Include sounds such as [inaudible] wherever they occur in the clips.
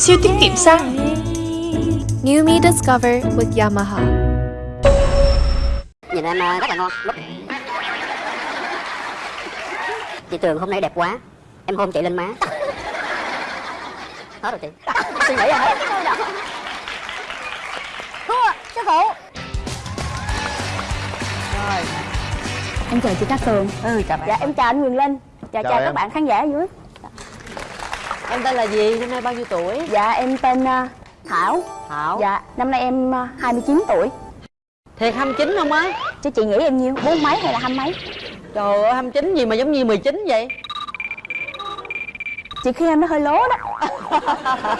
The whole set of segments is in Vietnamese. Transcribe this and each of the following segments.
Siêu tiết kiệm xăng. New Me Discover with Yamaha. Nhìn em à, rất là ngon. Lúc... Chị Tường hôm nay đẹp quá. Em hôn chị lên má. Hết rồi chị. Suy nghĩ rồi Thua sư phụ. Rồi Em chào chị Cát Tường. Ừ chào bạn. Dạ em chào anh Quyền Linh. Chào Chào chào, các bạn khán giả ở dưới Em tên là gì? Năm nay bao nhiêu tuổi? Dạ em tên à, Thảo Thảo Dạ năm nay em à, 29 tuổi Thiệt 29 không á? Chứ chị nghĩ em nhiêu? Bốn mấy hay là hai mấy? Trời ơi 29 gì mà giống như 19 vậy? Chị khi em nó hơi lố đó [laughs]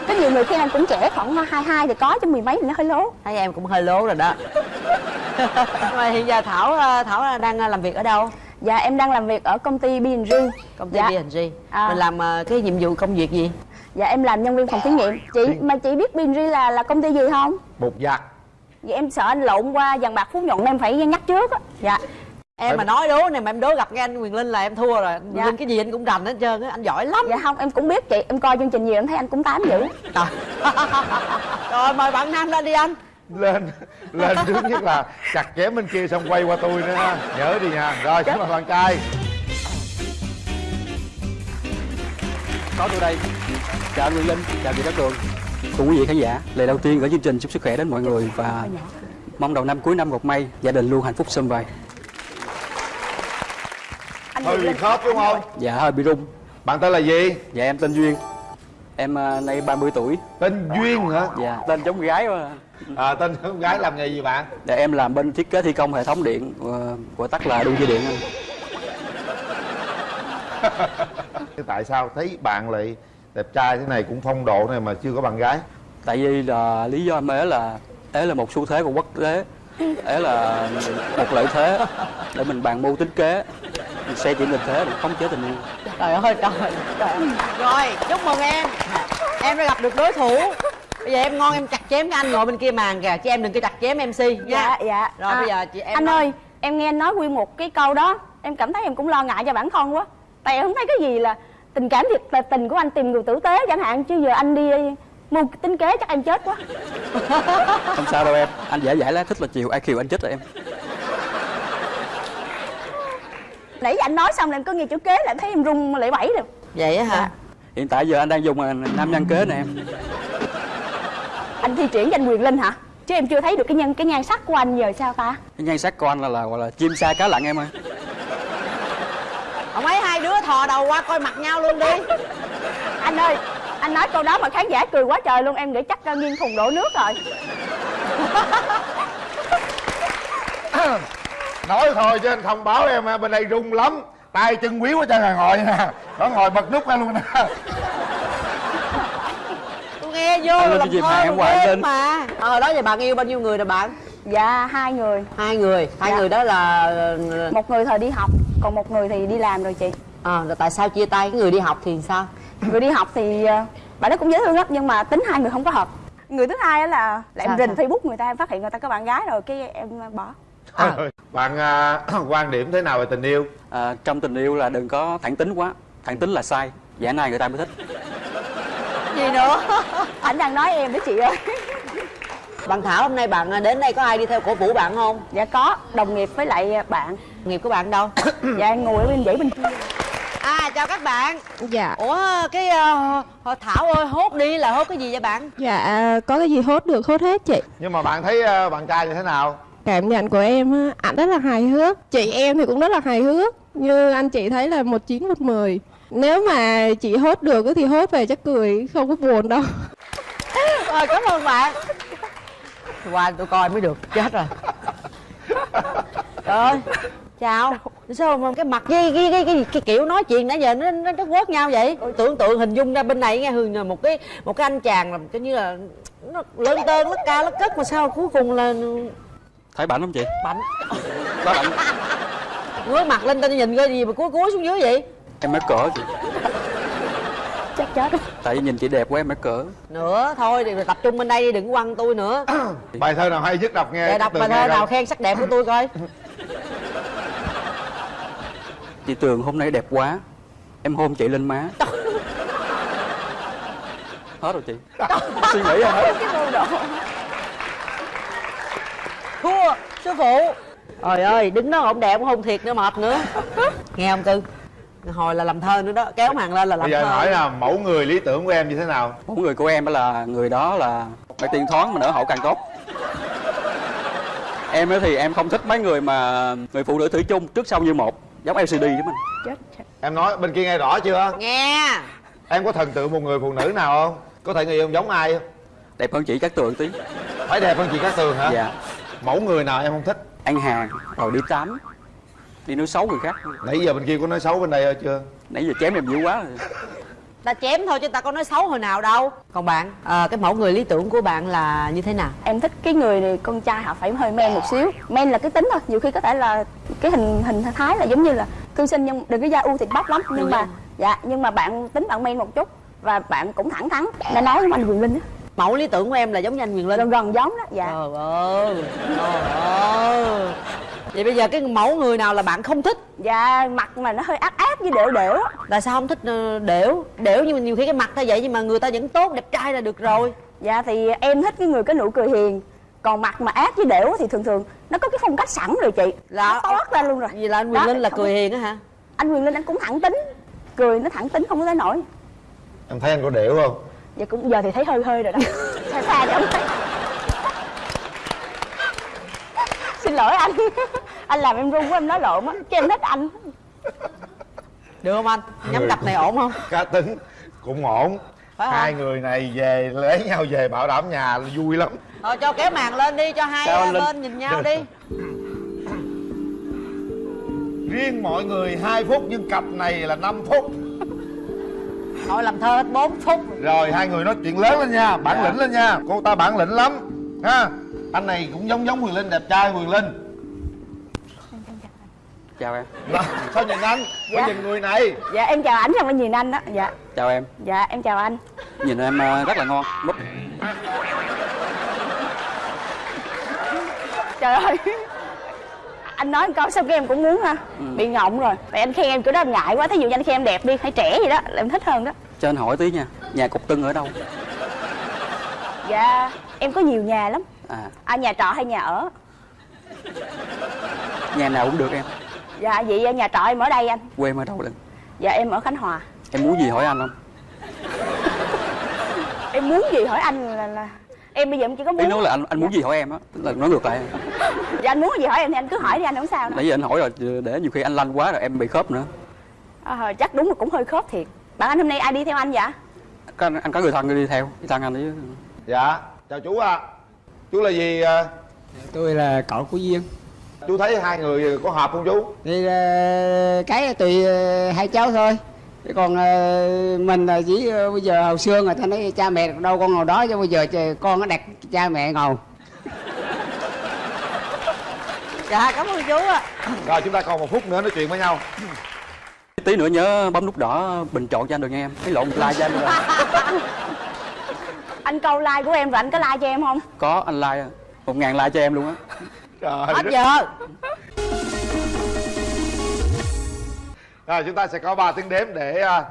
Có nhiều người khi em cũng trẻ khoảng 22 thì có chứ mười mấy thì nó hơi lố Thấy em cũng hơi lố rồi đó Nhưng [laughs] mà hiện giờ Thảo Thảo đang làm việc ở đâu? Dạ em đang làm việc ở công ty B&G Công ty dạ. B&G À. Mình làm ờ, cái nhiệm vụ công việc gì? Dạ em làm nhân viên phòng thí nghiệm Chị mà chị biết B&G là là công ty gì không? bột giặt Vậy em sợ anh lộn qua dàn bạc phú nhuận em phải nhắc trước á Dạ Em mà nói đố này mà em đố gặp cái anh Quyền Linh là em thua rồi Quyền Dạ. Linh cái gì anh cũng rành hết trơn á, anh giỏi lắm Dạ không em cũng biết chị Em coi chương trình nhiều em thấy anh cũng tám dữ Trời. [laughs] Rồi mời bạn Nam lên đi anh lên lên trước nhất là chặt chém bên kia xong quay qua tôi nữa ha. Nhớ đi nha. Rồi xin mời bạn trai. Có tôi đây. Chào anh Nguyễn Linh chào chị Cát Tường cùng quý vị khán giả lời đầu tiên ở chương trình chúc sức khỏe đến mọi người và mong đầu năm cuối năm gặp may gia đình luôn hạnh phúc sum vầy. Anh hơi bị khớp đúng không? Dạ hơi bị rung. Bạn tên là gì? Dạ em tên Duyên. Em à, nay 30 tuổi. Tên duyên hả? Dạ tên giống gái mà à, tên con gái làm nghề gì bạn? Dạ em làm bên thiết kế thi công hệ thống điện ờ, gọi tắt là đu dây điện anh. Thế [laughs] tại sao thấy bạn lại đẹp trai thế này cũng phong độ này mà chưa có bạn gái? Tại vì là lý do em ế là ế là một xu thế của quốc tế ế là một lợi thế để mình bàn mưu tính kế mình xe chỉ tình thế để khống chế tình yêu. Trời ơi trời, trời Rồi chúc mừng em. Em đã gặp được đối thủ Bây giờ em ngon em chặt chém cái anh ngồi bên kia màn kìa Chứ em đừng có chặt chém MC nha Dạ dạ. Rồi bây giờ chị em Anh nói. ơi em nghe anh nói nguyên một cái câu đó Em cảm thấy em cũng lo ngại cho bản thân quá. Tại em không thấy cái gì là tình cảm thiệt là tình của anh tìm người tử tế chẳng hạn Chứ giờ anh đi mua tính kế chắc em chết quá. [laughs] Không sao đâu em anh dễ dãi lá thích là chiều ai kiều anh chết rồi em. Nãy giờ anh nói xong là em cứ nghe chữ kế là em thấy em run lẩy bẩy rồi. Vậy á hả? Dạ. hiện tại giờ anh đang dùng à, nam nhân kế nè em Anh thi triển cho anh Quyền Linh hả? Chứ em chưa thấy được cái nhân cái nhan sắc của anh giờ sao ta? cái nhan sắc của anh là là gọi là chim sa cá lặn em ơi. Ông ấy hai đứa thò đầu qua coi mặt nhau luôn đi. Anh ơi anh nói câu đó mà khán giả cười quá trời luôn em nghĩ chắc nghiêng thùng đổ nước rồi. [coughs] Nói thôi chứ anh không báo em ha, bên đây rung lắm. Tay chân ở trên hàng ngồi nè. Nó ngồi bật nút ra luôn nè Nghe vô Anh lên làm thơ ghê lên. mà. Ờ hồi đó giờ bạn yêu bao nhiêu người rồi bạn Dạ hai người. Hai người. Hai Dạ. người đó là Một người thời đi học Còn một người thì đi làm rồi chị. À, rồi tại sao chia tay? Cái người đi học thì sao? Người đi học thì uh, bạn đó cũng dễ thương lắm Nhưng mà tính hai người không có hợp. Người thứ hai á là, là em rình sao? Facebook người ta em phát hiện người ta có bạn gái rồi cái em uh, bỏ. À. bạn à, [clears throat] quan điểm thế nào về tình yêu? À, trong tình yêu là đừng có thẳng tính quá. Thẳng tính là sai. Giả này người ta mới thích Gì nữa. [laughs] Anh đang nói em đó chị ơi. Bạn Thảo hôm nay bạn đến đây có ai đi theo cổ vũ bạn không? Dạ có đồng nghiệp với lại uh, bạn. Nghiệp của bạn đâu? [coughs] Dạ em ngồi ở bên dãy bên kia. À chào các bạn. Dạ, Ủa cái uh, Thảo ơi hốt đi là hốt cái gì vậy bạn? Dạ có cái gì hốt được hốt hết chị. Nhưng mà bạn thấy à, bạn trai như thế nào? Cảm nhận của em á, ảnh rất là hài hước. Chị em thì cũng rất là hài hước Như anh chị thấy là một chín một mười. Nếu mà chị hốt được á thì hốt về chắc cười không có buồn đâu. Rồi [laughs] cảm ơn bạn. Qua tôi coi mới được chết rồi. Trời ơi. Chào. Sao mà cái mặt cái cái, cái, cái, cái kiểu nói chuyện nãy giờ nó nó, nó quớt nhau vậy? Tưởng tượng hình dung ra bên này nghe Hường là một cái một cái anh chàng làm cái như là nó lớn tơn lắc ca lắc cất mà sao cuối cùng là thấy bảnh không chị? Bảnh. Đó bảnh ngước mặt lên tên nhìn coi gì mà cúi cúi xuống dưới vậy? Em mới cỡ chị. Chắc chết tại vì nhìn chị đẹp quá em mới cỡ. Nữa thôi thì tập trung bên đây đi đừng có quăng tôi nữa. [clears throat] Bài thơ nào hay nhất đọc nghe để đọc bài thơ nào khen sắc đẹp của tôi coi. [laughs] Chị tường hôm nay đẹp quá. Em hôn chị lên má. [laughs] Hết rồi chị. Suy nghĩ ra hết. Thua sư phụ trời ơi đứng đó ổng đẹp cũng không thiệt nữa mệt nữa. Nghe không cưng hồi là làm thơ nữa đó kéo màn lên là làm bây giờ thơ. hỏi là mẫu người lý tưởng của em như thế nào? Một người của em á là người đó là phải tiền thoáng mà nở hậu càng tốt. Em ấy thì em không thích mấy người mà người phụ nữ thủy chung trước sau như một giống LCD chứ mình. Chết em nói bên kia nghe rõ chưa? Nghe. Em có thần tượng một người phụ nữ nào không? Có thể người yêu giống ai không? Đẹp hơn chị các tường tí. Phải đẹp hơn chị Cát Tường hả? Dạ. Mẫu người nào em không thích ăn hàng rồi đi tắm đi nói xấu người khác. Nãy giờ bên kia có nói xấu bên đây chưa? Nãy giờ chém em dữ quá. Rồi ta chém thôi chứ ta có nói xấu hồi nào đâu. Còn bạn à, cái mẫu người lý tưởng của bạn là như thế nào? Em thích cái người này con trai họ phải hơi men một xíu. Men là cái tính thôi nhiều khi có thể là cái hình hình thái là giống như là cư sinh nhưng đừng có da u thịt bắp lắm. Nhưng mà dạ nhưng mà bạn tính bạn men một chút và bạn cũng thẳng thắn. Nên nói với anh quyền linh á mẫu lý tưởng của em là giống như anh Quyền Linh. Gần gần giống đó dạ. Trời ơi trời ơi. Vậy bây giờ cái mẫu người nào là bạn không thích? Dạ mặt mà nó hơi ác ác với đểu đểu. Á tại sao không thích ờ, đểu? Đểu nhưng mà nhiều khi cái mặt ta vậy nhưng mà người ta vẫn tốt đẹp trai là được rồi. Dạ thì em thích cái người có nụ cười hiền. Còn mặt mà ác với đểu thì thường thường nó có cái phong cách sẵn rồi chị. Là- nó toát ra luôn rồi. Vì là anh Quyền Đó, Linh là cười hiền á hả? Anh quyền linh anh cũng thẳng tính. Cười nó thẳng tính không có tới nổi. Em thấy anh có điệu không dạ cũng giờ thì thấy hơi hơi rồi đó. Xa xa thì ông thấy. Xin lỗi anh. Anh làm em run quá em nói lộn á. Chứ em thích anh. Được không anh? Nhắm cặp này ổn không? Cá tính cũng ổn. Phải không? hai người này về lấy nhau về bảo đảm nhà vui lắm. Thôi cho kéo màn lên đi cho hai Linh. bên nhìn nhau đi. Riêng mọi người 2 phút nhưng cặp này là 5 phút thôi làm thơ hết 4 phút. Rồi hai người nói chuyện lớn lên nha bản Dạ. lĩnh lên nha. Cô ta bản lĩnh lắm ha. Anh này cũng giống giống Quyền Linh đẹp trai Quyền Linh. Chào em. Đó, sao nhìn anh? Dạ. phải nhìn người này? Dạ em chào ảnh xong mới nhìn anh đó. Dạ. Chào em. Dạ em chào anh. Nhìn em ờ, rất là ngon. Múp trời ơi anh nói một câu xong cái em cũng muốn ha. Bị ngọng rồi. Tại anh khen em kiểu đó em ngại quá. Thí dụ như anh khen em đẹp đi hay trẻ gì đó là em thích hơn đó. Cho anh hỏi tí nha nhà cục tưng ở đâu? Dạ em có nhiều nhà lắm. À. À nhà trọ hay nhà ở? Nhà nào cũng được em. Dạ vậy nhà trọ em ở đây anh. Quê em ở đâu lần dạ em ở khánh hòa. Em muốn gì hỏi anh không? Em muốn gì hỏi anh là, là em bây giờ em chỉ có ý muốn nói là anh anh muốn gì hỏi em á? Tức là nói ngược lại. Dạ anh muốn gì hỏi em thì anh cứ hỏi đi anh không sao đâu. Nãy giờ anh hỏi rồi để nhiều khi anh lanh quá rồi em bị khớp nữa. À, chắc đúng là cũng hơi khớp thiệt. Bạn anh hôm nay ai đi theo anh vậy? Có anh, anh có người thân đi theo đi thân anh ấy dạ chào chú ạ. Chú là gì à? tôi là cậu của duyên. Chú thấy hai người có hợp không chú? Thì ờ, cái tùy hai cháu thôi Chứ còn ờ, mình là chỉ ờ, bây giờ hồi xưa người ta nói cha mẹ đâu con ngồi đó chứ bây giờ trời, con nó đặt cha mẹ ngồi. Dạ cảm ơn chú ạ. Rồi chúng ta còn một phút nữa nói chuyện với nhau. Tí nữa nhớ bấm nút đỏ bình chọn cho anh được nghe em. Cái lộn like cho anh được không? anh câu like của em rồi anh có like cho em không? Có anh like một ngàn like cho em luôn á. Trời hết giờ rồi chúng ta sẽ có 3 tiếng đếm để ra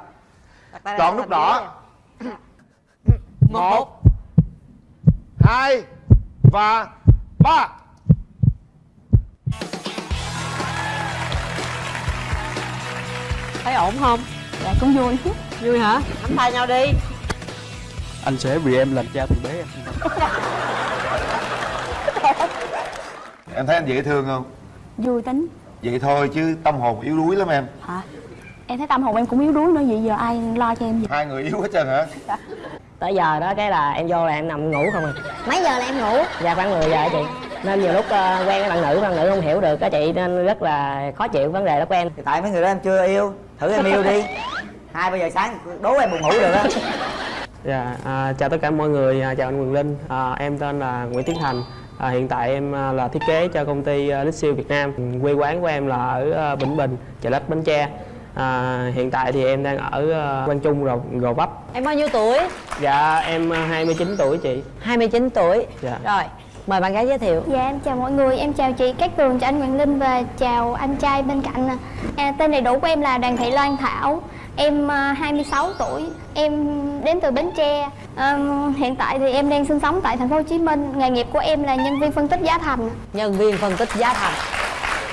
chọn nút đỏ đĩa. một hai và ba. Thấy ổn không? Dạ cũng vui. Vui hả? Nắm tay nhau đi. Anh sẽ vì em làm cha từ bé. Em em thấy anh dễ thương không? Vui tính vậy thôi chứ tâm hồn yếu đuối lắm em. Hả? Em thấy tâm hồn em cũng yếu đuối nữa vậy giờ ai lo cho em gì hai người yếu hết trơn hả? [laughs] Tới giờ đó cái là em vô là em nằm ngủ không à. Mấy giờ là em ngủ? Dạ khoảng 10 giờ á chị. Nên nhiều lúc ờ, quen với bạn nữ bạn nữ không hiểu được á chị nên rất là khó chịu vấn đề đó của em. Thì tại mấy người đó em chưa yêu. Thử em yêu đi. [laughs] Hai ba giờ sáng đố em buồn ngủ được á [laughs] dạ à, chào tất cả mọi người. À, chào anh Quyền Linh. À, em tên là Nguyễn Tiến Thành à, hiện tại em à, là thiết kế cho công ty Lixil Việt Nam. Quê quán của em là ở à, Bình Bình chợ lách Bến Tre. À, hiện tại thì em đang ở à, Quang Trung Gò, Gò Vấp. Em bao nhiêu tuổi? Dạ em à, 29 tuổi chị. 29 tuổi. Dạ. Rồi mời bạn gái giới thiệu. Dạ em chào mọi người, em chào chị Cát Tường, chào anh Hoàng Linh và chào anh trai bên cạnh nè. À, tên đầy đủ của em là Đoàn Thị Loan Thảo. Em à, 26 tuổi, em đến từ Bến Tre. À, hiện tại thì em đang sinh sống tại thành phố Hồ Chí Minh. Nghề nghiệp của em là nhân viên phân tích giá thành. nhân viên phân tích giá thành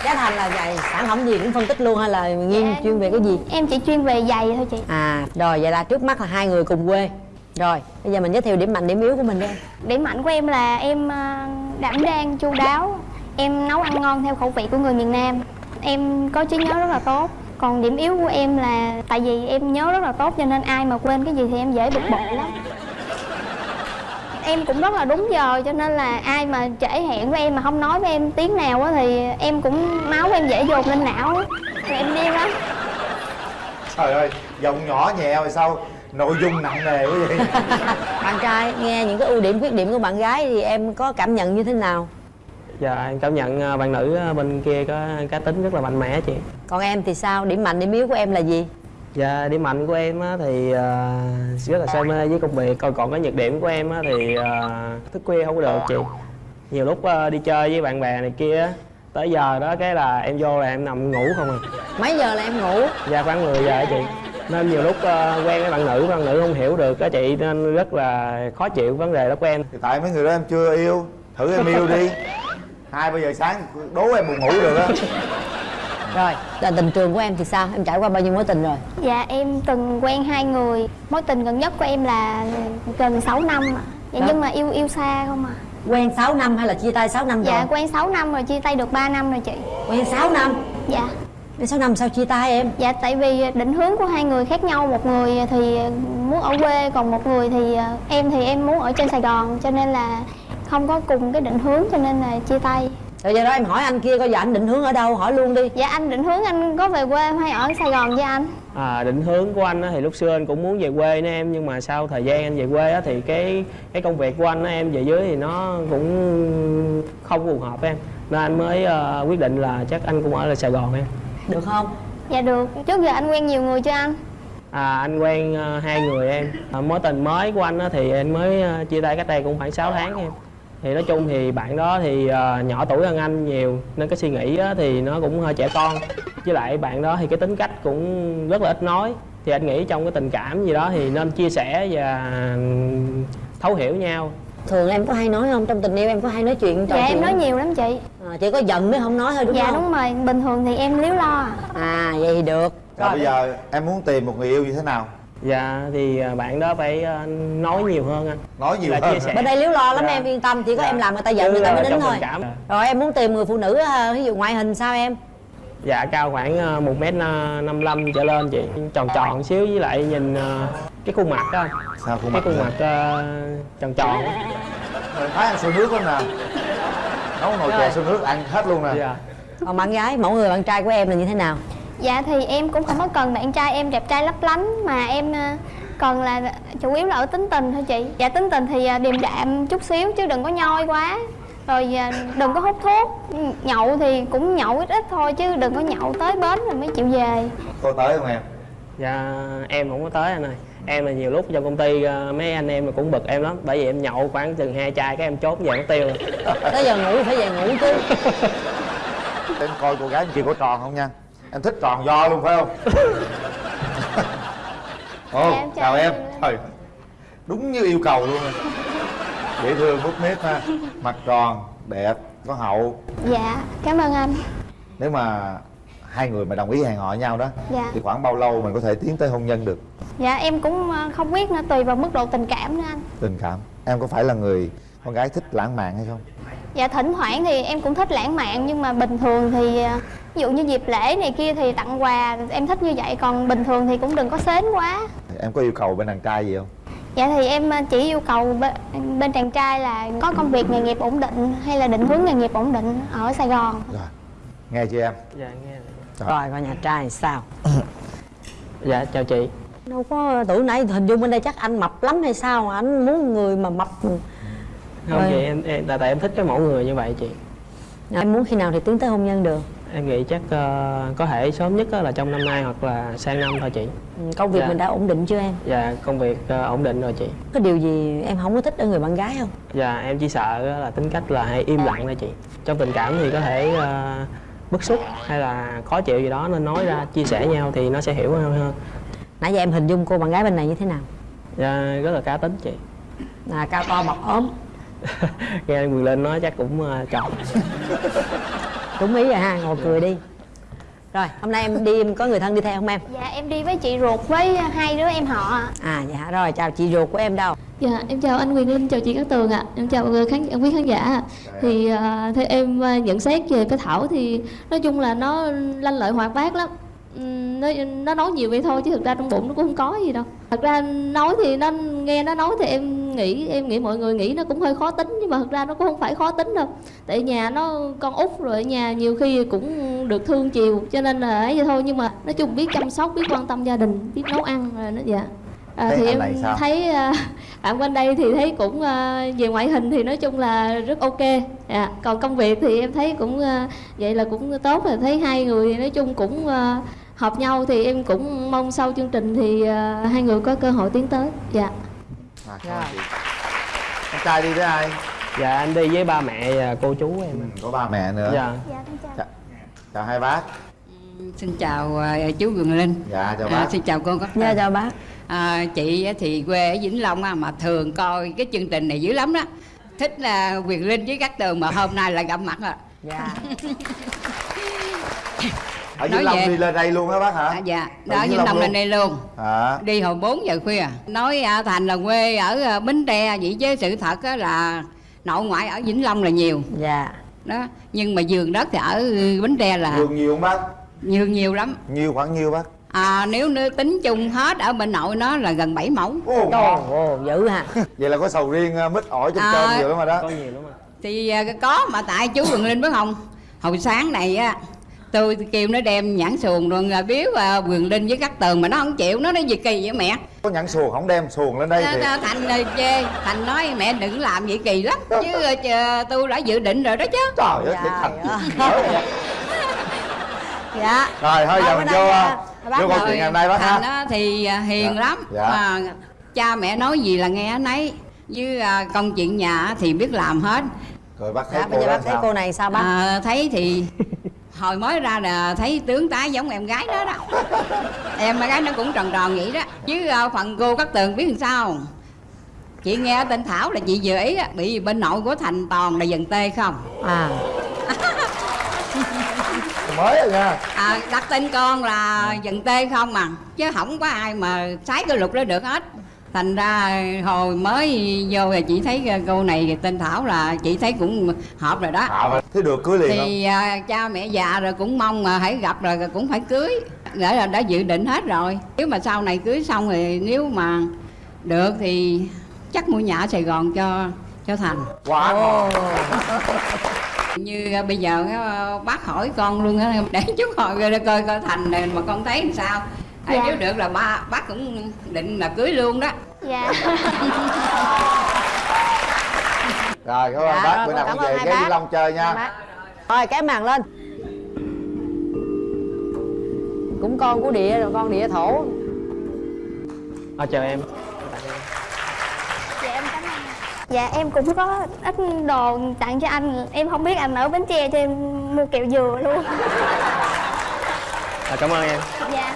giá thành là vậy sản phẩm gì cũng phân tích luôn hay là nghiên Dạ. chuyên về cái gì Em chỉ chuyên về giày thôi chị. à rồi vậy là trước mắt là hai người cùng quê rồi bây giờ mình giới thiệu điểm mạnh điểm yếu của mình đi Điểm mạnh của em là em à, đảm đang chu đáo. Em nấu ăn ngon theo khẩu vị của người miền Nam. Em có trí nhớ rất là tốt. Còn điểm yếu của em là tại vì em nhớ rất là tốt cho nên ai mà quên cái gì thì em dễ bực bội lắm. Em cũng rất là đúng giờ cho nên là ai mà trễ hẹn với em mà không nói với em tiếng nào á thì em cũng máu em dễ dồn lên não á. Rồi em điên lắm. trời ơi giọng nhỏ nhẹ mà sao nội dung nặng nề quá vậy [laughs] bạn trai nghe những cái ưu điểm khuyết điểm của bạn gái thì em có cảm nhận như thế nào dạ em cảm nhận à, bạn nữ à, bên kia có cá tính rất là mạnh mẽ chị. Còn em thì sao? Điểm mạnh điểm yếu của em là gì? Dạ, điểm mạnh của em á, thì à, rất là say mê với công việc. Còn còn cái nhược điểm của em á, thì thức khuya không có được chị. Nhiều lúc đi chơi với bạn bè này kia Tới giờ đó cái là em vô là em nằm ngủ không à. Mấy giờ là em ngủ? Dạ khoảng 10 giờ á chị. Nên nhiều lúc quen với bạn nữ, bạn nữ không hiểu được á chị Nên rất là khó chịu vấn đề đó của em. Thì tại mấy người đó em chưa yêu thử em yêu đi [laughs] hai ba giờ sáng đố em buồn ngủ được á. Rồi là tình trường của em thì sao? Em trải qua bao nhiêu mối tình rồi? Dạ em từng quen hai người. Mối tình gần nhất của em là gần 6 năm ạ. Dạ, Đó. nhưng mà yêu yêu xa không à quen 6 năm hay là chia tay 6 năm rồi? Dạ quen 6 năm rồi chia tay được 3 năm rồi chị. Quen 6 năm? Dạ. Quen 6 năm sao chia tay em? Dạ tại vì định hướng của hai người khác nhau. Một người thì muốn ở quê Còn một người thì ờ, em thì em muốn ở trên Sài Gòn. Cho nên là không có cùng cái định hướng cho nên là chia tay. Rồi giờ đó em hỏi anh kia coi giờ anh định hướng ở đâu hỏi luôn đi. Dạ anh định hướng anh có về quê hay ở Sài Gòn với anh? À, định hướng của anh á, thì lúc xưa anh cũng muốn về quê nữa em nhưng mà sau thời gian anh về quê á, thì cái cái công việc của anh á, em về dưới thì nó cũng không phù hợp em. Nên anh mới ờ, quyết định là chắc anh cũng ở lại Sài Gòn em. Được không? Dạ được. Trước giờ anh quen nhiều người chưa anh? À, anh quen ờ, hai người em. À, mối tình mới của anh á, thì anh mới ờ, chia tay cách đây cũng khoảng 6 tháng em thì nói chung thì bạn đó thì ờ, nhỏ tuổi hơn anh nhiều nên cái suy nghĩ á, thì nó cũng hơi trẻ con. Với lại bạn đó thì cái tính cách cũng rất là ít nói. Thì anh nghĩ trong cái tình cảm gì đó thì nên chia sẻ và thấu hiểu nhau. Thường em có hay nói không? Trong tình yêu em có hay nói chuyện trò Dạ chuyện em nói không? nhiều lắm chị. À, chỉ có giận mới không nói thôi đúng Dạ không? đúng rồi. Bình thường thì em liếu lo à. À vậy thì được. Rồi bây giờ em muốn tìm một người yêu như thế nào dạ thì ờ, bạn đó phải ờ, nói nhiều hơn anh nói nhiều Là hơn chia sẻ. bên đây liếu lo lắm Dạ. em yên tâm chỉ có Dạ. em làm người ta giận người ta mới ờ, đến thôi cảm. rồi em muốn tìm người phụ nữ à, ví dụ ngoại hình sao em Dạ cao khoảng một mét ờ, năm lăm trở lên chị Tròn tròn xíu với lại nhìn cái khuôn mặt đó anh. sao khuôn Cái mặt khuôn vậy? mặt tròn tròn thái ăn sôi nước lắm nè nấu nồi chè sôi nước ăn hết luôn nè Dạ còn bạn gái mẫu người bạn trai của em là như thế nào Dạ thì em cũng không có cần bạn trai em đẹp trai lấp lánh Mà em ờ, cần là chủ yếu là ở tính tình thôi chị. Dạ tính tình thì ờ, điềm đạm chút xíu chứ đừng có nhoi quá. Rồi ờ, đừng có hút thuốc. Nhậu thì cũng nhậu ít ít thôi chứ đừng có nhậu tới bến rồi mới chịu về. Cô tới không em? Dạ em không có tới anh ơi. Em là nhiều lúc trong công ty mấy anh em cũng bực em lắm. Bởi vì em nhậu khoảng chừng hai chai cái em chốt về mất tiêu rồi. tới giờ ngủ phải về ngủ chứ. [laughs] Em coi cô gái kia có tròn không nha em thích tròn do luôn phải không? [laughs] Ồ Dạ, em chào em. trời đúng như yêu cầu luôn. Nè dễ thương bút nếp ha. Mặt tròn đẹp có hậu. Dạ cảm ơn anh. Nếu mà hai người mà đồng ý hẹn hò nhau đó Dạ. thì khoảng bao lâu mình có thể tiến tới hôn nhân được? Dạ em cũng ờ, không biết nữa tùy vào mức độ tình cảm nữa anh. Tình cảm. Em có phải là người con gái thích lãng mạn hay không? Dạ thỉnh thoảng thì em cũng thích lãng mạn nhưng mà bình thường thì ờ, ví dụ như dịp lễ này kia thì tặng quà em thích như vậy còn bình thường thì cũng đừng có sến quá. em có yêu cầu bên đàn trai gì không? Dạ thì em ờ, chỉ yêu cầu bên, bên chàng trai là có công việc nghề nghiệp ổn định hay là định hướng nghề nghiệp ổn định ở Sài Gòn. nghe chưa em? Dạ nghe Trời. rồi. Coi nhà trai sao. [coughs] Dạ chào chị. Đâu có tuổi nãy hình dung bên đây chắc anh mập lắm hay sao? Anh muốn người mà mập Không Rồi. chị em, em tại tại em thích cái mẫu người như vậy chị. Em muốn khi nào thì tiến tới hôn nhân được. Em nghĩ chắc ờ, có thể sớm nhất á là trong năm nay hoặc là sang năm thôi chị. Ừ, công việc Dạ. mình đã ổn định chưa em? Dạ công việc ờ, ổn định rồi chị. Có điều gì em không có thích ở người bạn gái không? Dạ em chỉ sợ là tính cách là hay im lặng thôi chị. Trong tình cảm thì có thể ờ, bức xúc hay là khó chịu gì đó nên nói ra chia sẻ nhau thì nó sẽ hiểu hơn hơn. Nãy giờ em hình dung cô bạn gái bên này như thế nào? Dạ rất là cá tính chị. À, cao to mập ốm nghe anh Quyền Linh nói chắc cũng uh, chọn đúng ý rồi ha ngồi cười đi rồi hôm nay em đi em có người thân đi theo không em Dạ em đi với chị ruột với hai đứa em họ ạ. à dạ rồi chào chị ruột của em đâu Dạ, em chào anh Quyền Linh, chào chị Cát Tường ạ. Em chào ờ, khán quý khán giả. ạ. Thì à, theo em à, nhận xét về cái Thảo thì nói chung là nó lanh lợi hoạt bát lắm. Nó, nó nói nhiều vậy thôi chứ thực ra trong bụng nó cũng không có gì đâu. Thật ra nói thì nó nghe nó nói thì em nghĩ em nghĩ mọi người nghĩ nó cũng hơi khó tính nhưng mà thực ra nó cũng không phải khó tính đâu. Tại nhà nó con út rồi ở nhà nhiều khi cũng được thương chiều cho nên là ấy vậy thôi nhưng mà nói chung biết chăm sóc biết quan tâm gia đình biết nấu ăn là nó dạ à, Thế thì em sao? thấy à, bạn quanh đây thì thấy cũng à, về ngoại hình thì nói chung là rất ok dạ. còn công việc thì em thấy cũng à, vậy là cũng tốt rồi thấy hai người thì nói chung cũng à, hợp nhau thì em cũng mong sau chương trình thì à, hai người có cơ hội tiến tới dạ À, cảm ơn chị. Con trai đi với ai? dạ anh đi với ba mẹ và cô chú em Ừ, Có ba mẹ nữa. dạ Dạ con chào. Chào, chào hai bác. Xin chào à, chú Quyền Linh. Dạ chào À, bác. xin chào cô Cát dạ Tường. chào bác À, chị thì quê ở Vĩnh Long á, mà thường coi cái chương trình này dữ lắm đó. Thích là Quyền Linh với Cát Tường mà hôm nay là gặp mặt rồi. dạ [laughs] Ở nói Vĩnh Long về- đi lên đây luôn á bác hả? À, dạ, Ở đó Vĩnh Vĩnh Long lên đây luôn. Hả? Đi hồi 4 giờ khuya. Nói à, Thành là quê ở à, Bến Tre vậy chứ sự thật á là nội ngoại ở Vĩnh Long là nhiều. dạ Đó, nhưng mà giường đất thì ở Bến Tre là Vườn nhiều không bác? nhiều nhiều lắm. Nhiều khoảng nhiêu bác? À, nếu nếu tính chung hết ở bên nội nó là gần 7 mẫu. Ồ, ồ ồ dữ ha [laughs] Vậy là có sầu riêng, à, mít ổi, chôm À, chôm nhiều lắm rồi đó. có nhiều lắm ạ thì à, có mà tại chú Quỳnh Linh biết không hồi sáng này á tôi kêu nó đem nhãn xuồng rồi à, biếu à, Quỳnh Linh với cắt tường mà nó không chịu nó nói gì kỳ vậy mẹ? Có nhãn xuồng không đem xuồng lên đây à, thì à, thành à, chê. Thành nói mẹ đừng làm vậy kỳ lắm chứ chờ tôi đã dự định rồi đó chứ. Trời ơi, thiệt thành dạ. Rồi thôi giờ mình vô à, bác vô câu chuyện ngày hôm nay bác thành ha. á thì à, hiền Dạ. lắm. Dạ. mà cha mẹ nói gì là nghe nấy. Với à, công chuyện nhà thì biết làm hết. Rồi bác thấy dạ cô bây giờ bác thấy sao? cô này sao bác? À, thấy thì hồi mới ra là thấy tướng tá giống em gái đó đó. Em gái nó cũng tròn tròn vậy đó. Chứ à, phần cô cắt tường biết làm sao? Không? chị nghe tên thảo là chị vừa ý á, bị bên nội của thành toàn là dần tê không? À. [laughs] Mới rồi nha. à, đặt tên con là dần tê không mà chứ không có ai mà sái cái luật đó được hết thành ra hồi mới vô thì chị thấy cô này tên thảo là chị thấy cũng hợp rồi đó. À, thế được cưới liền không? thì à, cha mẹ già rồi cũng mong mà hãy gặp rồi cũng phải cưới. Để là đã dự định hết rồi. Nếu mà sau này cưới xong thì nếu mà được thì chắc mua nhà ở sài gòn cho cho thành. Quá ngon. [laughs] như à, bây giờ á, bác hỏi con luôn á để chút hồi coi coi coi thành này mà con thấy làm sao. À, Dạ. nếu được là ba bác cũng định là cưới luôn đó Dạ. [laughs] Rồi cảm ơn Dạ, bác, bữa nào cũng về ghé. Vĩnh Long chơi nha. Rồi cái màn lên. Cũng con của địa rồi con địa thổ. À, chào em. Dạ em cảm ơn. Dạ em cũng có ít đồ tặng cho anh. Em không biết anh ở Bến Tre cho em mua kẹo dừa luôn. À, cảm ơn em. Dạ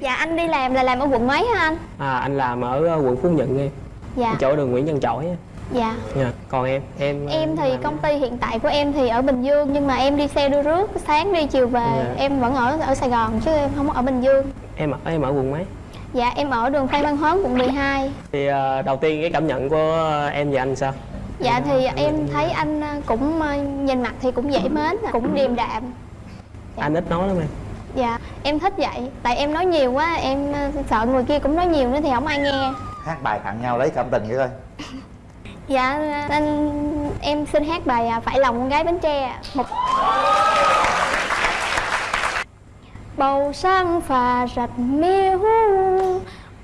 Dạ anh đi làm là làm ở quận mấy hả anh? à, anh làm ở ờ, quận phú nhuận em Dạ chỗ đường nguyễn văn chỗi. Dạ dạ. còn em em ờ, Em thì công ty hiện tại của em thì ở Bình Dương Nhưng mà em đi xe đưa rước Sáng đi chiều về Dạ. Em vẫn ở ở Sài Gòn chứ em không ở Bình Dương em ở em ở quận mấy Dạ em ở đường Phan Văn Hớn quận 12 thì ờ, đầu tiên cái cảm nhận của em và anh sao Dạ thì em thấy anh cũng nhìn mặt thì cũng dễ mến, cũng điềm đạm. anh ít nói lắm em Dạ, em thích vậy. Tại em nói nhiều quá, em à, sợ người kia cũng nói nhiều nữa thì không ai nghe. Hát bài tặng nhau lấy cảm tình vậy thôi. Dạ, anh em xin hát bài à, Phải lòng con gái Bến Tre. Một Bầu sáng phà rạch miếu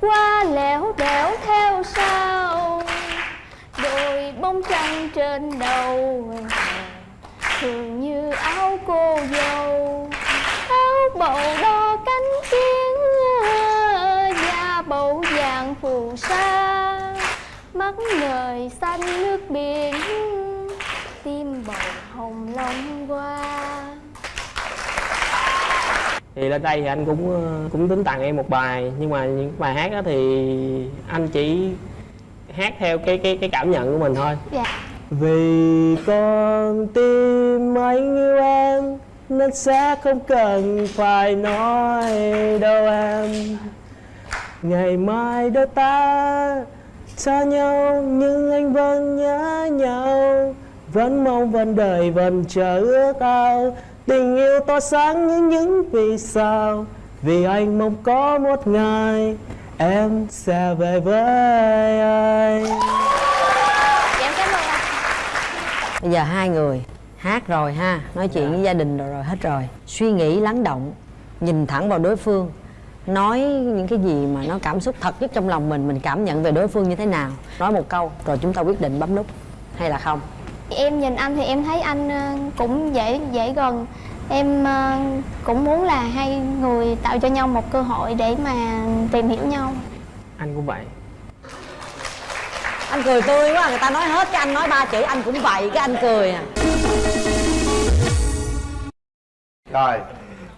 Qua lẻo đẻo theo sau Đôi bông trăng trên đầu Thường như áo cô dâu bầu đo cánh chiến Da bầu vàng phù sa. Mắt ngời xanh nước biển Tim bầu hồng long qua thì lên đây thì anh cũng ờ, cũng tính tặng em một bài nhưng mà những bài hát đó thì anh chỉ hát theo cái cái cái cảm nhận của mình thôi. Dạ. Vì con tim anh yêu em nên sẽ không cần phải nói đâu em. Ngày mai đôi ta xa nhau nhưng anh vẫn nhớ nhau. Vẫn mong vẫn đợi vẫn chờ ước ao. Tình yêu tỏa sáng như những vì sao. Vì anh mong có một ngày em sẽ về với anh dạ em cảm ơn anh. Bây giờ hai người hát rồi ha nói chuyện với gia đình rồi rồi hết rồi. Suy nghĩ lắng động nhìn thẳng vào đối phương. Nói những cái gì mà nó cảm xúc thật nhất trong lòng mình mình cảm nhận về đối phương như thế nào. Nói một câu rồi chúng ta quyết định bấm nút hay là không? Em nhìn anh thì em thấy anh ờ, cũng dễ dễ gần. Em ờ, cũng muốn là hai người tạo cho nhau một cơ hội để mà tìm hiểu nhau. Anh cũng vậy. Anh cười tươi quá người ta nói hết cái anh nói ba chữ anh cũng vậy cái anh cười à rồi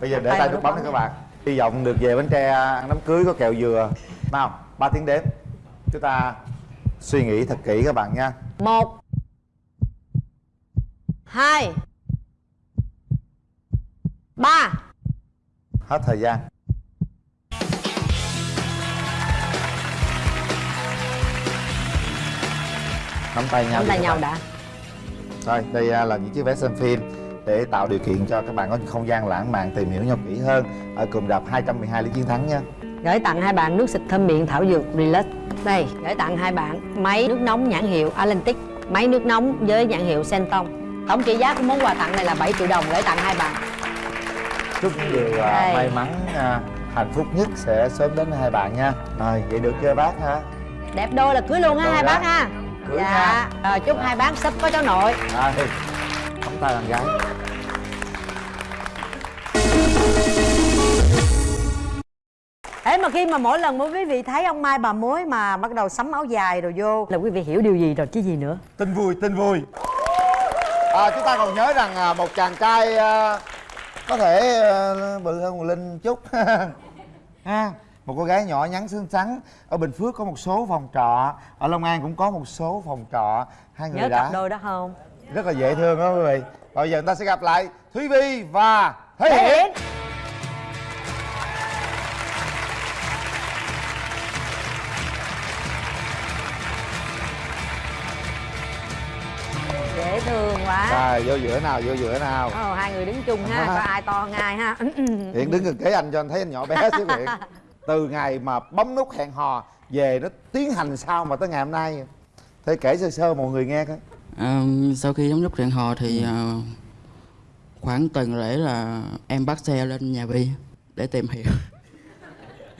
bây giờ để tay nút bấm đi các bạn. Hy vọng được về bánh tre ăn đám cưới có kẹo dừa. Nào ba tiếng đếm. Chúng ta suy nghĩ thật kỹ các bạn nha. Một hai ba. Hết thời gian. Nắm tay nhau nắm tay nhau đã. Rồi, đây à, là những chiếc vé xem phim để tạo điều kiện cho các bạn có không gian lãng mạn tìm hiểu nhau kỹ hơn ở cụm rạp 212 lý chiến thắng nha. gửi tặng hai bạn nước xịt thơm miệng thảo dược relax đây gửi tặng hai bạn máy nước nóng nhãn hiệu Atlantic máy nước nóng với nhãn hiệu Senton tổng trị giá của món quà tặng này là 7 triệu đồng gửi tặng hai bạn Chúc những điều à, Đây. may mắn, à, hạnh phúc nhất sẽ sớm đến hai bạn nha. Rồi, vậy được chưa bác ha? đẹp đôi là cưới luôn Rồi hai đó. bác ha Cưới dạ rồi chúc hai bác sắp có cháu nội Rồi, tay bạn gái. Thế mà khi mà mỗi lần mà quý vị thấy ông Mai bà mối mà bắt đầu sắm áo dài rồi vô là quý vị hiểu điều gì rồi chứ gì nữa Tin vui, tin vui. À, chúng ta còn nhớ rằng à, một chàng trai à, có thể à, bự hơn một Linh chút. [laughs] ha một cô gái nhỏ nhắn xinh xắn ở Bình Phước có một số phòng trọ ở Long An cũng có một số phòng trọ hai người Nhớ đã cặp đôi đó không? Rất là dễ thương đó quý vị. Bây giờ chúng ta sẽ gặp lại Thúy Vi và Thế Hiển. Dễ thương quá. Rồi vô giữa nào vô giữa nào. Ồ, hai người đứng chung ha, coi ai to hơn ai ha. [laughs] Hiển đứng gần kế anh cho anh thấy anh nhỏ bé [laughs] xíu Hiển từ ngày mà bấm nút hẹn hò về nó tiến hành sao mà tới ngày hôm nay? Thế kể sơ sơ mọi người nghe coi À, sau khi chấm dứt hẹn hò thì à, khoảng tuần lễ là em bắt xe lên nhà Vi để tìm hiểu.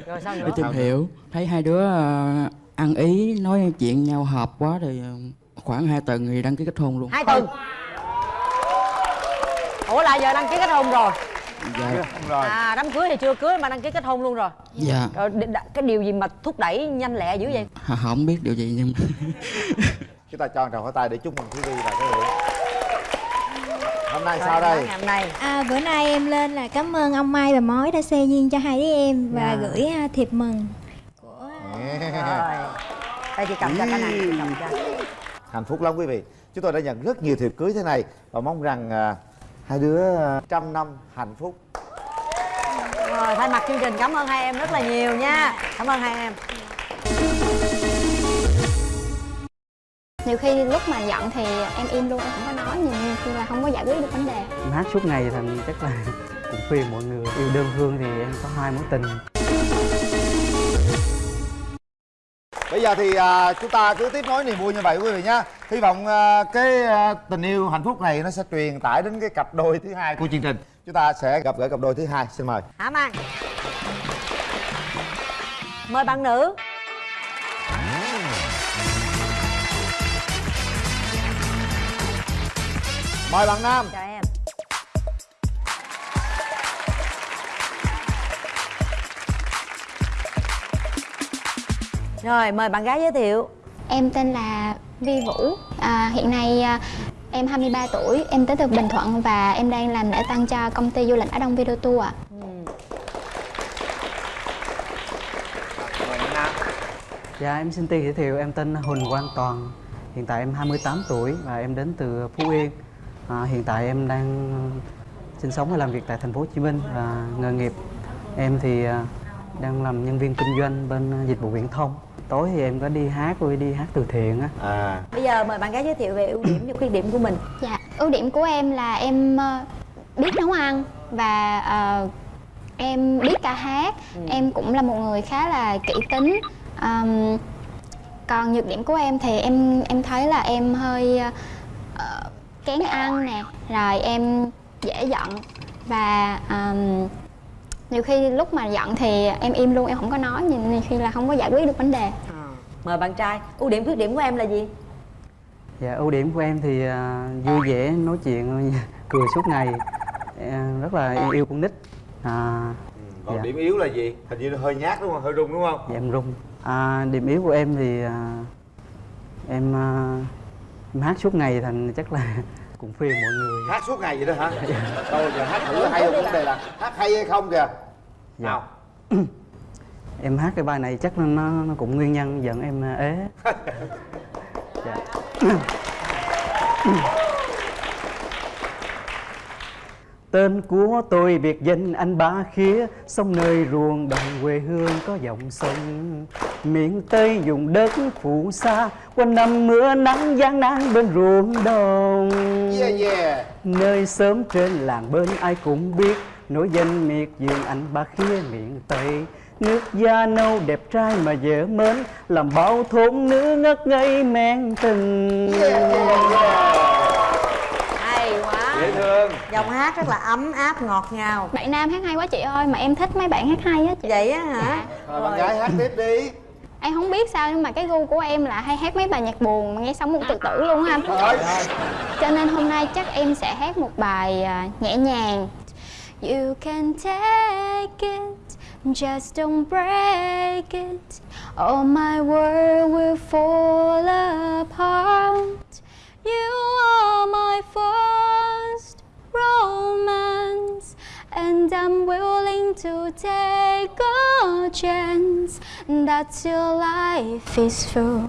Rồi sao [laughs] nữa? để tìm hiểu. Thấy hai đứa à, ăn ý nói chuyện nhau hợp quá thì à, khoảng hai tuần thì đăng ký kết hôn luôn. Hai tuần? Ủa là giờ đăng ký kết hôn rồi? Dạ. Rồi. À đám cưới thì chưa cưới mà đăng ký kết hôn luôn rồi. Dạ. Rồi cái điều gì mà thúc đẩy nhanh lẹ dữ vậy? Không biết điều gì nhưng [laughs] chúng ta cho một tràng pháo tay để chúc mừng Thúy Vi và Thế Hiển hôm nay sao đây? Hôm nay À, bữa nay em lên là cảm ơn ông Mai và Mối đã xe duyên cho hai đứa em và Dạ. gửi à, thiệp mừng. Rồi. Đây chị cầm cho cái này chị cầm cho. Hạnh phúc lắm quý vị. Chúng tôi đã nhận rất nhiều thiệp cưới thế này và mong rằng à, hai đứa à, trăm năm hạnh phúc. Rồi thay mặt chương trình cảm ơn hai em rất là nhiều nha. Cảm ơn hai em nhiều khi lúc mà giận thì em im luôn em không có nói nhiều khi là không có giải quyết được vấn đề. Em hát suốt ngày thành chắc là [laughs] cũng khuyên mọi người yêu đơn phương thì em có hai mối tình. Bây giờ thì à, chúng ta cứ tiếp nối niềm vui như vậy quý vị nhé hy vọng à, cái à, tình yêu hạnh phúc này nó sẽ truyền tải đến cái cặp đôi thứ hai của chương trình. Chúng ta sẽ gặp gỡ cặp đôi thứ hai. Xin mời. Hả Mang Mời bạn nữ mời bạn nam. Chào em. Rồi mời bạn gái giới thiệu. Em tên là vi vũ. À, hiện nay à, em 23 tuổi em tới từ bình thuận và em đang làm lễ tăng cho công ty du lịch á đông video tour ạ. Ừ. dạ em xin tự giới thiệu em tên huỳnh quang toàn. Hiện tại em 28 tuổi và em đến từ phú yên à, Hiện tại em đang sinh sống và làm việc tại thành phố Hồ Chí Minh và nghề nghiệp. Em thì à, đang làm nhân viên kinh doanh bên dịch vụ viễn thông. Tối thì em có đi hát rồi đi hát từ thiện á. À. Bây giờ mời bạn gái giới thiệu về ưu điểm và khuyết điểm của mình. Dạ, ưu điểm của em là em ờ, biết nấu ăn và ờ, em biết ca hát. Em cũng là một người khá là kỹ tính. Ờm, còn nhược điểm của em thì em em thấy là em hơi ờ, kén ăn nè, rồi em dễ giận. Và ờm, nhiều khi lúc mà giận thì em im luôn, em không có nói, nhìn nhiều khi là không có giải quyết được vấn đề. mời bạn trai ưu điểm khuyết điểm của em là gì? Dạ ưu điểm của em thì à, vui vẻ nói chuyện [laughs] cười suốt ngày. À, rất là yêu con nít. À, còn dạ. điểm yếu là gì? Hình như hơi nhát đúng không? Hơi rung đúng không? Dạ em rung. À, Điểm yếu của em thì à, em, à, em hát suốt ngày thành chắc là [laughs] cũng phiền mọi người. Hát suốt ngày vậy đó hả? Đâu giờ hát thử hay không vấn đề là hát hay hay không kìa. Nào. [clears throat] Em hát cái bài này chắc nó, nó cũng nguyên nhân dẫn em à, ế. [laughs] Dạ. [clears throat] Tên của tôi biệt danh anh Ba Khía Sông nơi ruộng đồng quê hương có dòng sông Miền Tây dùng đất phù sa. Quanh năm mưa nắng gian nan bên ruộng đồng. Yeah yeah. Nơi sớm trên làng bên ai cũng biết Nổi danh miệt vườn anh Ba Khía miền Tây. Nước da nâu đẹp trai mà dễ mến Làm bao thôn nữ ngất ngây men tình. Hay quá. Dễ thương. Giọng hát rất là ấm áp ngọt ngào. Bạn nam hát hay quá chị ơi, mà em thích mấy bạn hát hay á chị. vậy á hả? Rồi bạn gái hát tiếp đi Em không biết sao nhưng mà cái gu của em là hay hát mấy bài nhạc buồn mà nghe xong muốn tự tử luôn. Trời Cho nên hôm nay chắc em sẽ hát một bài à, nhẹ nhàng. You can take it, just don't break it. Or my world will fall apart. You are my first romance, and I'm willing to take a chance that your life is full.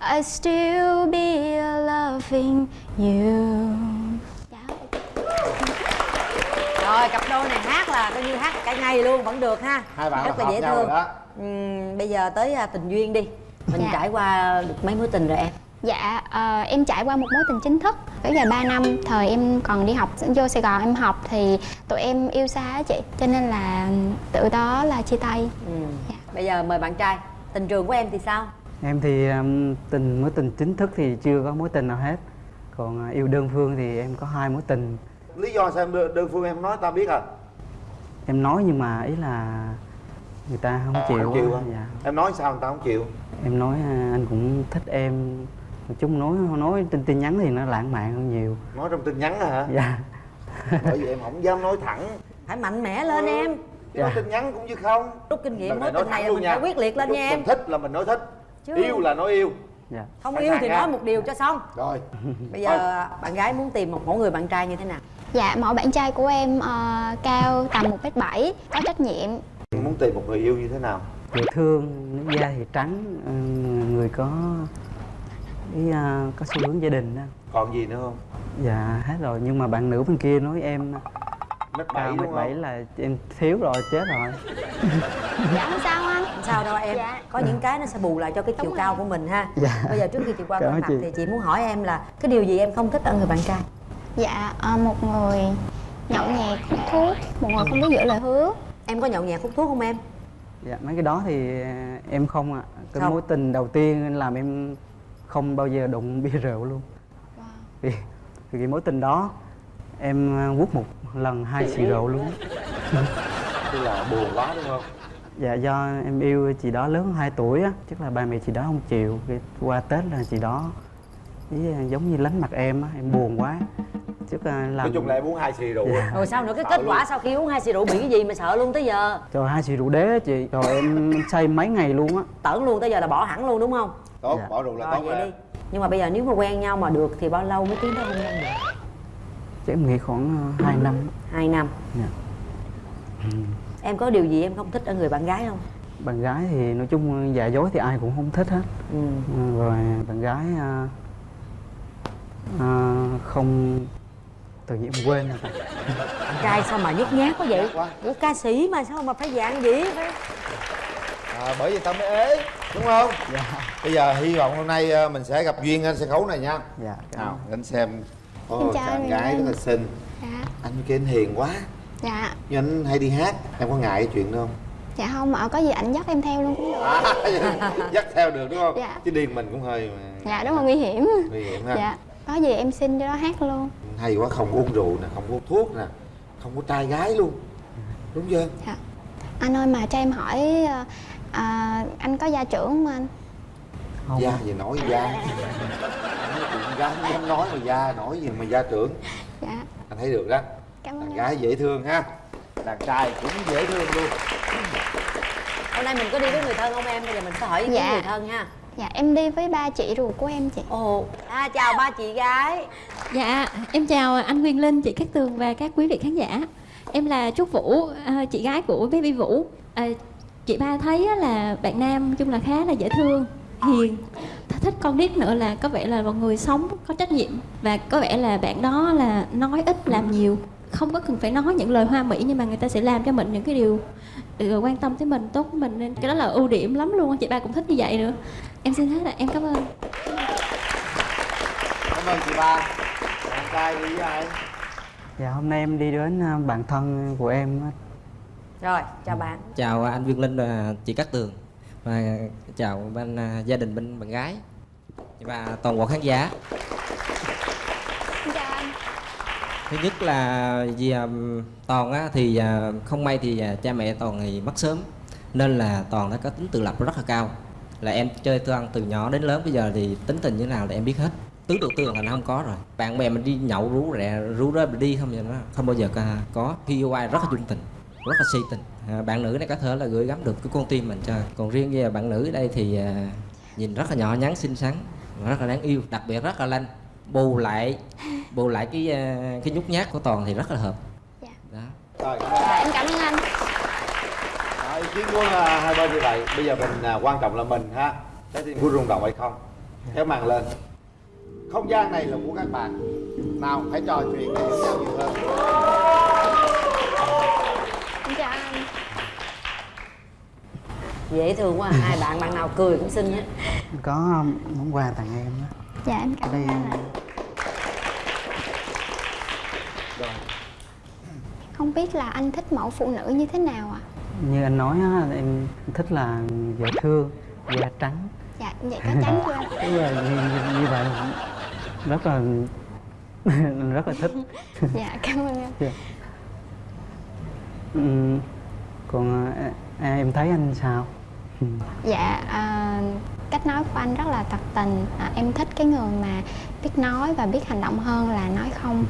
I still be loving you. rồi cặp đôi này hát là coi như hát cả ngày luôn vẫn được ha Hai bạn rất là dễ thương. Ừm, bây giờ tới à, tình duyên đi mình Dạ. trải qua được mấy mối tình rồi em Dạ, ờ, em trải qua một mối tình chính thức. Kéo dài 3 năm, thời em còn đi học vô Sài Gòn em học thì tụi em yêu xa á chị Cho nên là tự đó là chia tay. Bây giờ mời bạn trai tình trường của em thì sao? Em thì um, tình mối tình chính thức thì chưa có mối tình nào hết. Còn à, yêu đơn phương thì em có hai mối tình. Lý do sao em đơn, đơn phương em không nói tao biết à Em nói nhưng mà ý là người ta không chịu, Không chịu dạ. em nói sao người ta không chịu? Em nói à, anh cũng thích em chung nói nói tin tin nhắn thì nó lãng mạn hơn nhiều. Nói trong tin nhắn hả? Dạ. Bởi vì em không dám nói thẳng. Phải mạnh mẽ lên em. Chứ nói Dạ. tin nhắn cũng như không. Rút kinh nghiệm mối nói tình này là luôn mình nha. phải quyết liệt lên Lúc nha em. mình thích là mình nói thích. Chứ- yêu là nói yêu. Dạ. không yêu thì ha. nói một điều cho xong. Rồi. [laughs] Bây giờ bạn gái muốn tìm một mẫu người bạn trai như thế nào? Dạ, mẫu bạn trai của em ờ, cao tầm 1m7, có trách nhiệm. Muốn tìm một người yêu như thế nào? Dễ thương da thì trắng ừ, người có ý à, có xu hướng gia đình đó còn gì nữa không? Dạ hết rồi. Nhưng mà bạn nữ bên kia nói em mét cao bảy mét bảy là em thiếu rồi chết rồi. [laughs] Dạ không sao anh. Không sao đâu em. Dạ. có những cái nó sẽ bù lại cho cái chiều cao của mình ha. Dạ. bây giờ trước khi chị qua [laughs] Cảm mặt chị. thì chị muốn hỏi em là cái điều gì em không thích ở người bạn trai? Dạ, ờ, một người nhậu nhẹt, hút thuốc, một người không biết giữ lời hứa. Em có nhậu nhẹt hút thuốc không em? Dạ mấy cái đó thì à, em không ạ. Cái Không. mối tình đầu tiên làm em không bao giờ đụng [laughs] bia rượu luôn. Vì, vì cái mối tình đó em à, hút một lần hai xì rượu luôn. [laughs] Tức là buồn quá đúng không? Dạ do em yêu chị đó lớn hơn 2 tuổi á chắc là ba mẹ chị đó không chịu. Qua tết là chị đó ý, à, giống như lánh mặt em á em buồn quá chắc là làm nói chung là em uống hai xì rượu Dạ. rồi sao nữa? Cái Sợ kết luôn. quả sau khi uống hai xì rượu bị cái gì mà sợ luôn tới giờ? Trời hai xì rượu đế á chị. Rồi em [laughs] say mấy ngày luôn á. Tởn luôn tới giờ là bỏ hẳn luôn đúng không? Tốt Dạ. bỏ rượu là rồi tốt vậy rồi. đi. Nhưng mà bây giờ nếu mà quen nhau mà được thì bao lâu mới tiến tới hôn nhân được? Chắc em nghĩ khoảng 2 năm. Hai năm. Dạ. em có điều gì em không thích ở người bạn gái không? Bạn gái thì nói chung giả dối thì ai cũng không thích hết. Ừ. rồi bạn gái à, à, không tự nhiên em quên rồi. Trai sao mà nhút nhát quá vậy? Ủa ca sĩ mà sao mà phải dạng gì phải à, bởi vì tao mới ế đúng không? Dạ. Bây giờ hy vọng hôm nay ờ, mình sẽ gặp duyên trên sân khấu này nha. Dạ nào anh xem. Chào chàng anh gái rất là xinh. Dạ. Anh kia anh hiền quá. Dạ. Nhưng anh hay đi hát em có ngại cái chuyện đó không? Dạ không ạ có gì ảnh dắt em theo luôn cũng được. À, [laughs] dắt theo được đúng không? Dạ. chứ điên mình cũng hơi mà. Dạ đúng là nguy hiểm. Nguy hiểm ha. Dạ. Có gì em xin cho nó hát luôn hay quá không uống rượu nè không có hút thuốc nè không có trai gái luôn. Đúng chưa? Dạ. Anh ơi mà cho em hỏi ờ, à, anh có gia trưởng không anh? Không. Gia gì nói gia? Nói chuyện gái không dám nói mà gia nói gì mà gia trưởng. Dạ. Anh thấy được đó. Cảm đàn anh gái dễ thương ha. Đàn trai cũng dễ thương luôn. Hôm nay mình có đi với người thân không em? Bây giờ mình sẽ hỏi kiến Dạ. người thân ha dạ em đi với ba chị ruột của em chị. Ồ à, chào ba chị gái. Dạ, em chào anh Nguyên Linh, chị Cát Tường và các quý vị khán giả. Em là Trúc Vũ, à, chị gái của Baby Vũ. À, chị ba thấy á là bạn nam chung là khá là dễ thương, hiền, th- thích con nít nữa là có vẻ là một người sống có trách nhiệm và có vẻ là bạn đó là nói ít làm nhiều. Không có cần phải nói những lời hoa mỹ nhưng mà người ta sẽ làm cho mình những cái điều điều quan tâm tới mình tốt. Mình nên cái đó là ưu điểm lắm luôn chị ba cũng thích như vậy nữa em xin hết là em cảm ơn. Cảm ơn chị ba. Đàn trai đi với ai? Dạ hôm nay em đi đến à, bạn thân của em rồi chào bạn. Chào anh Viên Linh và chị Cát Tường. Và chào bên à, gia đình bên bạn gái. Và toàn bộ khán giả. Anh thứ nhất là vì um, toàn á, thì à, không may thì à, cha mẹ toàn thì mất sớm. Nên là toàn đã có tính tự lập rất là cao là em chơi toàn từ nhỏ đến lớn bây giờ thì tính tình như nào là em biết hết. Tứ tự tường là nó không có rồi. Bạn bè mình đi nhậu rú rẻ rú rê mình đi không vậy nó không bao giờ có, khi yêu ai rất là dung tình rất là si tình. À, bạn nữ này có thể là gửi gắm được cái con tim mình cho. Còn riêng về bạn nữ ở đây thì à, nhìn rất là nhỏ nhắn xinh xắn rất là đáng yêu đặc biệt rất là lanh. Bù lại bù lại cái à, cái nhút nhát của toàn thì rất là hợp. Đó. Rồi. Dạ em cảm ơn anh Kiến của à, hai bên như vậy bây giờ mình à, quan trọng là mình ha. Trái tim của rung động hay không? Kéo màn lên. Không gian này là của các bạn. Nào hãy trò chuyện để hiểu nhau nhiều hơn. Em chào anh. Dễ thương quá à. hai bạn bạn nào cười cũng xinh hết. Có um, món quà tặng em đó dạ em cảm ơn ạ không biết là anh thích mẫu phụ nữ như thế nào ạ như anh nói á, em thích là dễ thương da trắng. Dạ vậy có trắng chưa? Anh? [laughs] Đúng rồi, như, như, như vậy. Rất là [laughs] rất là thích. [laughs] Dạ cảm ơn anh Dạ. Ừm, còn à, à, em thấy anh sao? Dạ à, cách nói của anh rất là thật tình. À, em thích cái người mà biết nói và biết hành động hơn là nói không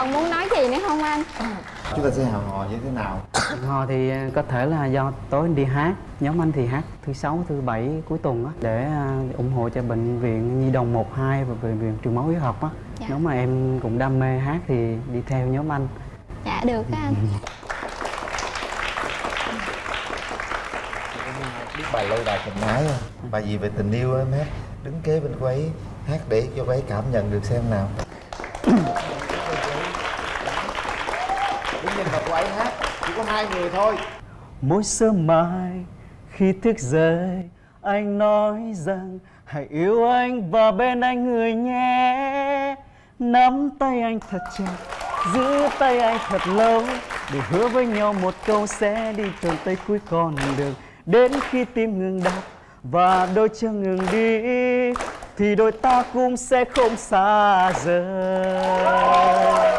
còn muốn nói gì nữa không anh? Chúng ta sẽ hào hò như thế nào? Hò thì có thể là do tối anh đi hát Nhóm anh thì hát thứ sáu, thứ bảy cuối tuần á Để à, ủng hộ cho bệnh viện Nhi đồng 12 và bệnh viện truyền máu huyết học á. Dạ. Nếu mà em cũng đam mê hát thì đi theo nhóm anh. Dạ được á anh. Biết bài lâu đài tình ái không? Bài gì về tình yêu em hát? Đứng kế bên cô ấy hát để cho cô ấy cảm nhận được xem nào đứng hát? Chỉ có hai người thôi. Mỗi sớm mai khi thức dậy, Anh nói rằng, hãy yêu anh và bên anh người nhé. Nắm tay anh thật chặt, Giữ tay anh thật lâu, Để hứa với nhau một câu sẽ đi tận tới cuối con đường. Đến khi tim ngừng đập và đôi chân ngừng đi, Thì đôi ta cũng sẽ không xa rời.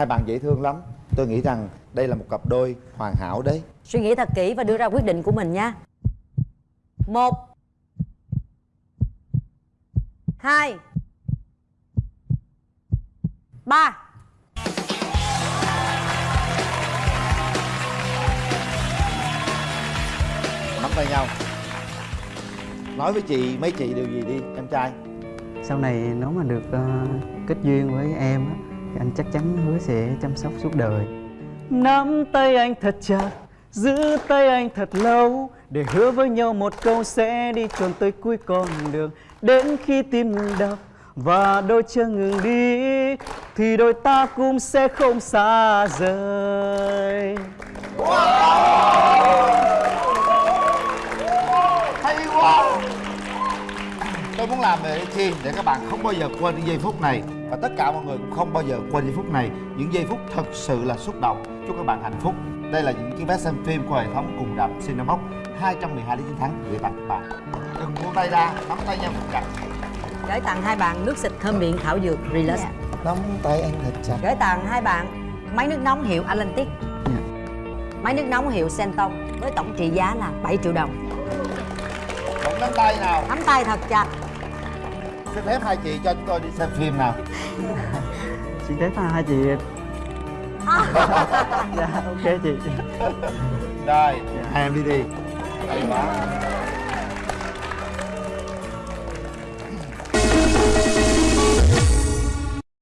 Hai bạn dễ thương lắm. Tôi nghĩ rằng đây là một cặp đôi hoàn hảo đấy. Suy nghĩ thật kỹ và đưa ra quyết định của mình nha. Một. Hai. Ba. Nắm tay nhau. Nói với chị mấy chị điều gì đi em trai? Sau này nếu mà được ờ, kết duyên với em á, anh chắc chắn hứa sẽ chăm sóc suốt đời nắm tay anh thật chặt, giữ tay anh thật lâu, để hứa với nhau một câu sẽ đi tròn tới cuối con đường đến khi tim ngừng đập và đôi chân ngừng đi, thì đôi ta cũng sẽ không xa rời wow! Muốn làm về chi để các bạn không bao giờ quên những giây phút này. Và tất cả mọi người cũng không bao giờ quên giây phút này. Những giây phút thật sự là xúc động. Chúc các bạn hạnh phúc. Đây là những chiếc vé xem phim của hệ thống cùng rạp Cinemax 212 lý chiến thắng gửi tặng các bạn. Đừng buông tay ra nắm tay nhau thật chặt gửi tặng hai bạn nước xịt thơm miệng thảo dược relax. Nắm tay anh thật chặt. Gửi tặng hai bạn máy nước nóng hiệu Atlantic. Máy nước nóng hiệu Senton với tổng trị giá là 7 triệu đồng. Nắm tay nào. Nắm tay thật chặt xin phép hai chị cho chúng tôi đi xem phim nào. [laughs] Xin phép hai chị. [laughs] Dạ ok chị. Rồi hai em đi đi. Hay quá